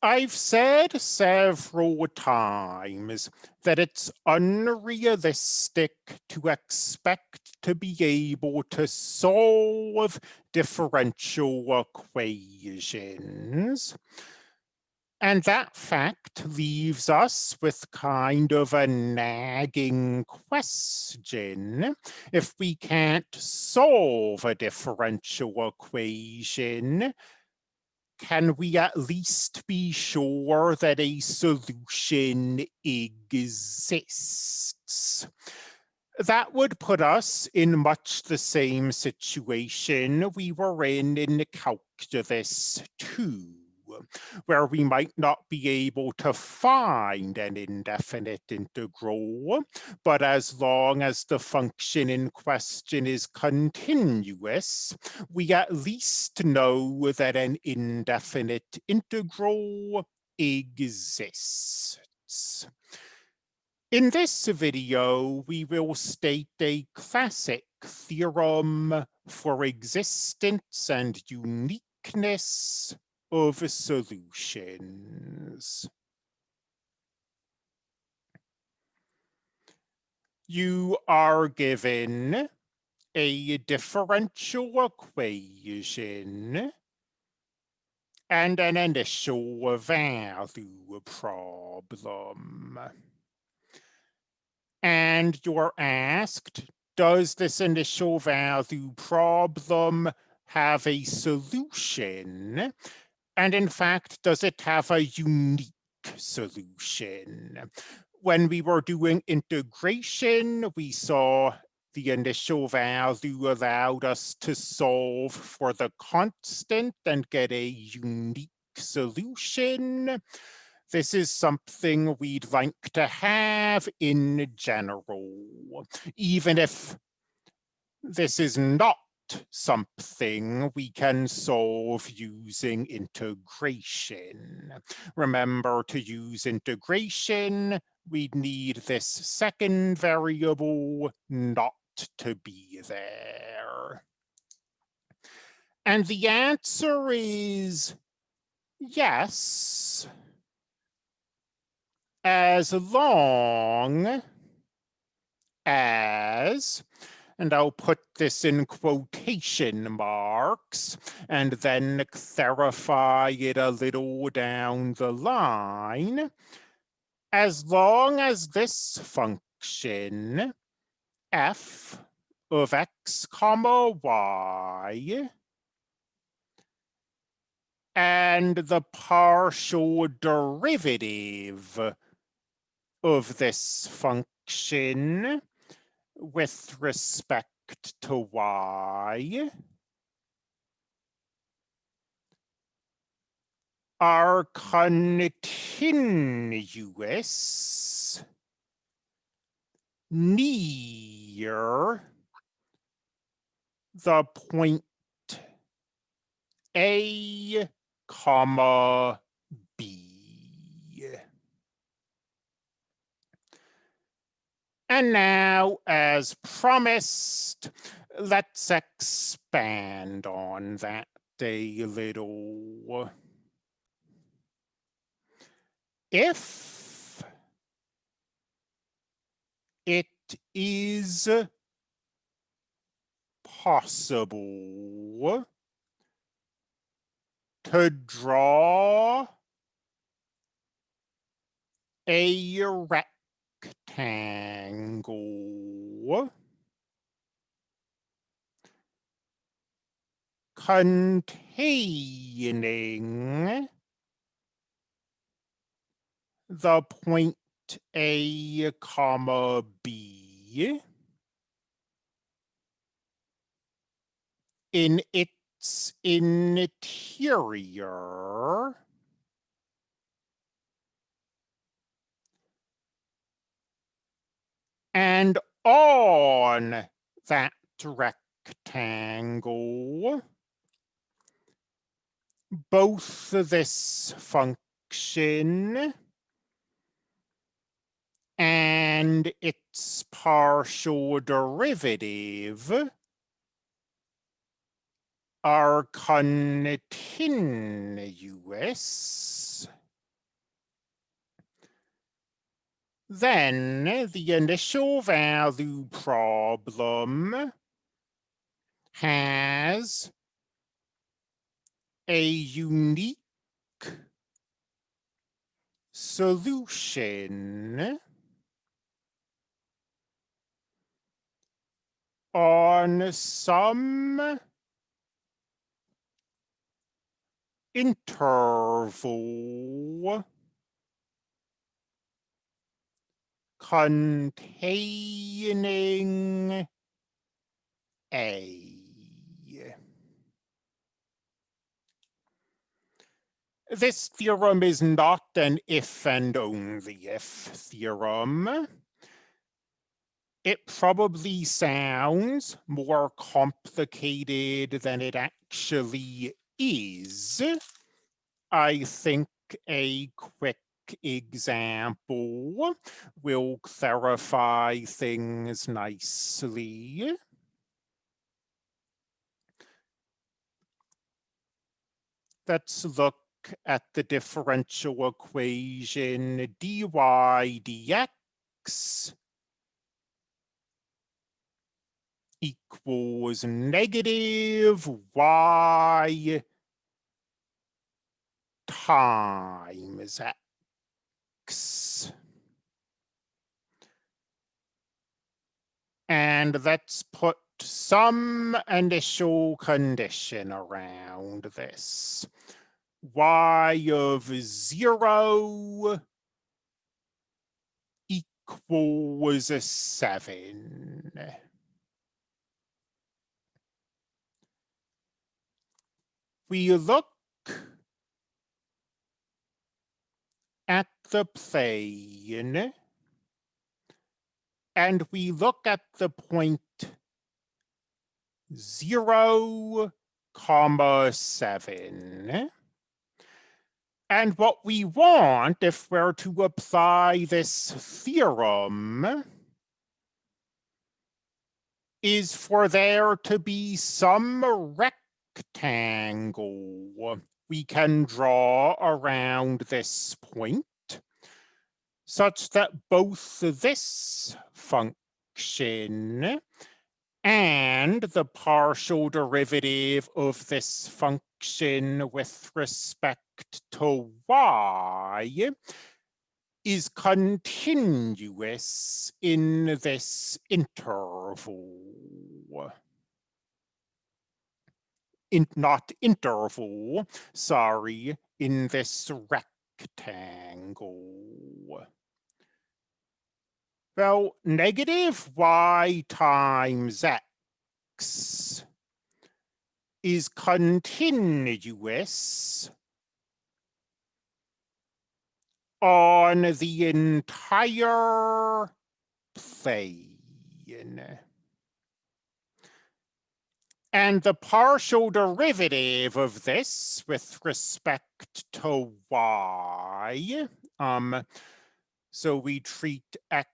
I've said several times that it's unrealistic to expect to be able to solve differential equations. And that fact leaves us with kind of a nagging question. If we can't solve a differential equation, can we at least be sure that a solution exists? That would put us in much the same situation we were in in calculus 2 where we might not be able to find an indefinite integral, but as long as the function in question is continuous, we at least know that an indefinite integral exists. In this video, we will state a classic theorem for existence and uniqueness of solutions. You are given a differential equation and an initial value problem. And you're asked, does this initial value problem have a solution? And in fact, does it have a unique solution? When we were doing integration, we saw the initial value allowed us to solve for the constant and get a unique solution. This is something we'd like to have in general, even if this is not something we can solve using integration. Remember to use integration, we'd need this second variable not to be there. And the answer is yes, as long as and I'll put this in quotation marks and then clarify it a little down the line. As long as this function f of x comma y and the partial derivative of this function with respect to y are continuous near the point A, comma, And now, as promised, let's expand on that a little. If it is possible to draw a rectangle rectangle containing the point A comma B. In its interior And on that rectangle, both this function and its partial derivative are continuous then the initial value problem has a unique solution on some interval containing A. This theorem is not an if and only if theorem. It probably sounds more complicated than it actually is. I think a quick example will clarify things nicely. Let's look at the differential equation dy dx equals negative y times And let's put some initial condition around this y of zero equals a seven. We look at the plane and we look at the point zero comma seven. And what we want, if we're to apply this theorem, is for there to be some rectangle we can draw around this point such that both this function and the partial derivative of this function with respect to y is continuous in this interval. In, not interval, sorry, in this rectangle. Well, negative y times x is continuous on the entire plane. And the partial derivative of this with respect to y, um, so we treat x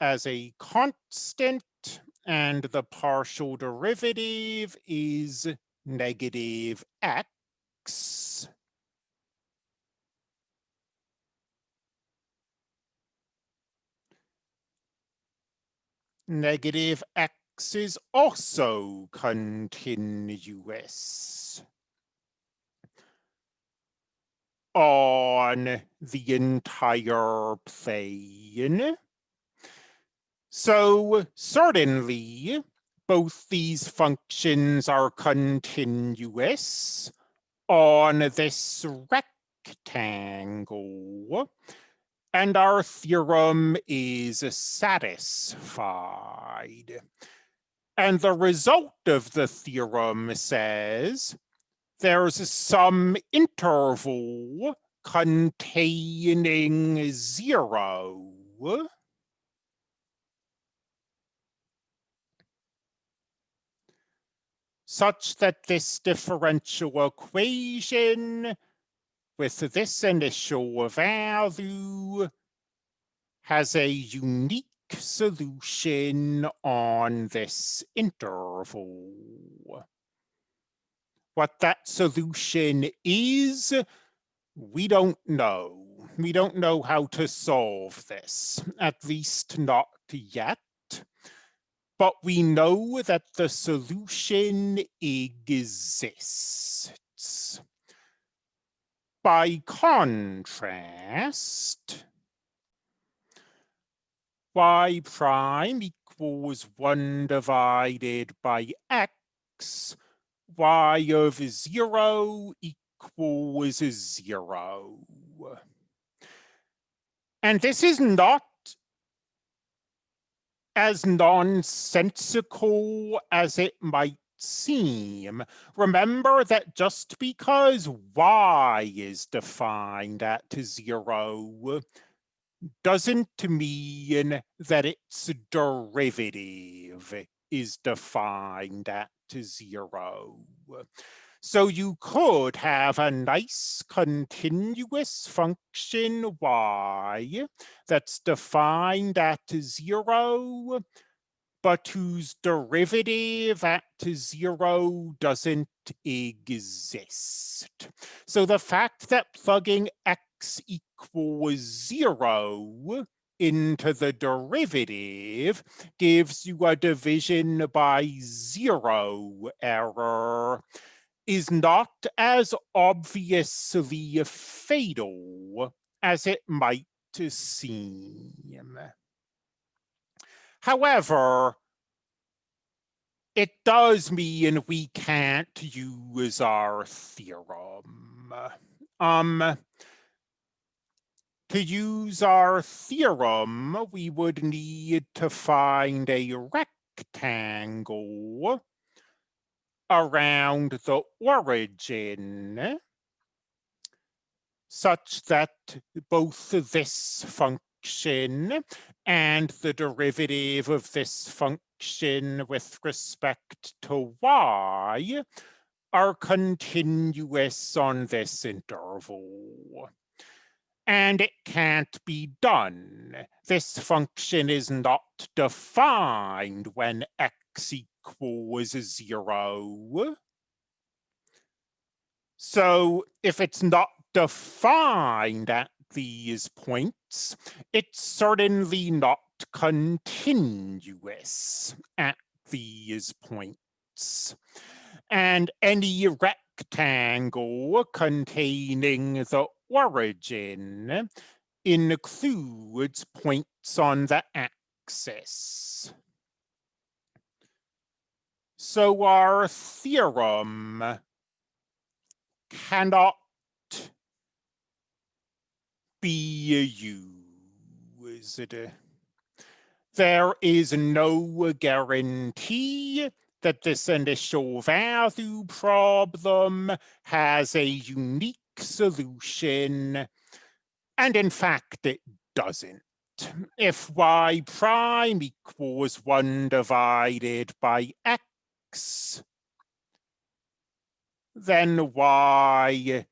as a constant and the partial derivative is negative x. Negative x is also continuous on the entire plane. So certainly both these functions are continuous on this rectangle and our theorem is satisfied. And the result of the theorem says there's some interval containing zero such that this differential equation with this initial value has a unique solution on this interval. What that solution is, we don't know. we don't know how to solve this, at least not yet. But we know that the solution exists. By contrast, y prime equals 1 divided by x, y of 0 equals 0. And this is not as nonsensical as it might seem. Remember that just because y is defined at zero doesn't mean that its derivative is defined at zero. So you could have a nice continuous function y that's defined at zero, but whose derivative at zero doesn't exist. So the fact that plugging x equals zero into the derivative gives you a division by zero error is not as obviously fatal as it might seem. However, it does mean we can't use our theorem. Um, to use our theorem, we would need to find a rectangle around the origin such that both this function and the derivative of this function with respect to y are continuous on this interval. And it can't be done. This function is not defined when x zero. So if it's not defined at these points, it's certainly not continuous at these points. And any rectangle containing the origin includes points on the axis. So our theorem cannot be used. There is no guarantee that this initial value problem has a unique solution, and in fact it doesn't. If y prime equals 1 divided by x, then y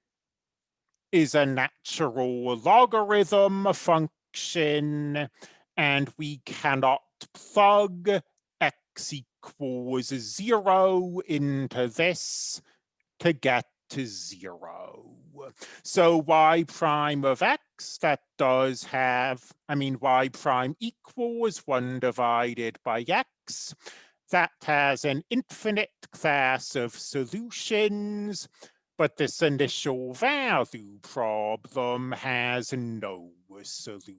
is a natural logarithm function, and we cannot plug x equals zero into this to get to zero. So y prime of x, that does have, I mean, y prime equals one divided by x that has an infinite class of solutions, but this initial value problem has no solutions.